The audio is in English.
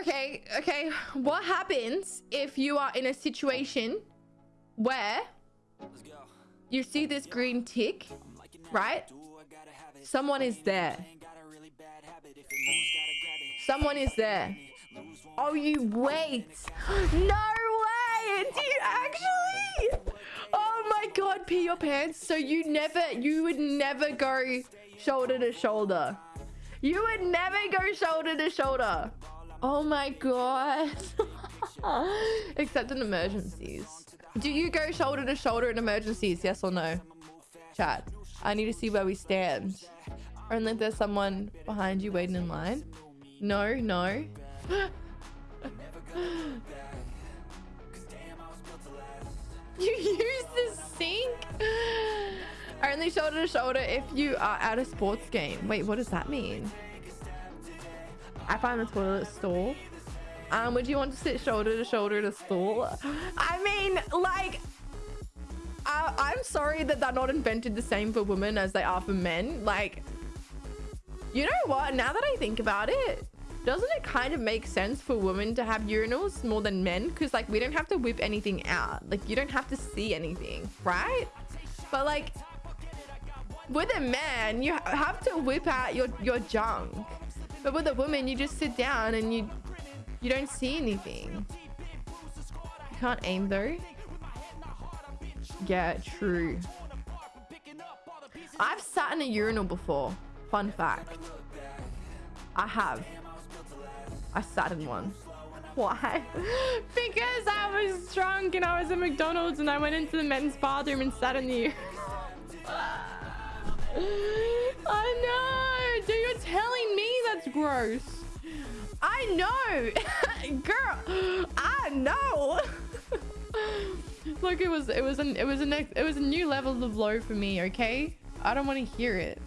Okay, okay. What happens if you are in a situation where you see this green tick, right? Someone is there. Someone is there. Oh, you wait. No way. Do you actually? Oh my god, pee your pants. So you never, you would never go shoulder to shoulder. You would never go shoulder to shoulder. Oh my god. Except in emergencies. Do you go shoulder to shoulder in emergencies? Yes or no? Chat. I need to see where we stand. Only if there's someone behind you waiting in line. No, no. you use the sink? Only shoulder to shoulder if you are at a sports game. Wait, what does that mean? I find the toilet stall. Um, would you want to sit shoulder to shoulder to stall? I mean, like, I, I'm sorry that they're not invented the same for women as they are for men. Like, you know what? Now that I think about it, doesn't it kind of make sense for women to have urinals more than men? Because, like, we don't have to whip anything out. Like, you don't have to see anything, right? But, like, with a man, you have to whip out your, your junk. But with a woman, you just sit down and you you don't see anything. You can't aim though. Yeah, true. I've sat in a urinal before. Fun fact. I have. I sat in one. Why? because I was drunk and I was at McDonald's and I went into the men's bathroom and sat in the urinal. I know! Gross. I know! Girl, I know! Look, it was it was an it was a next it was a new level of low for me, okay? I don't want to hear it.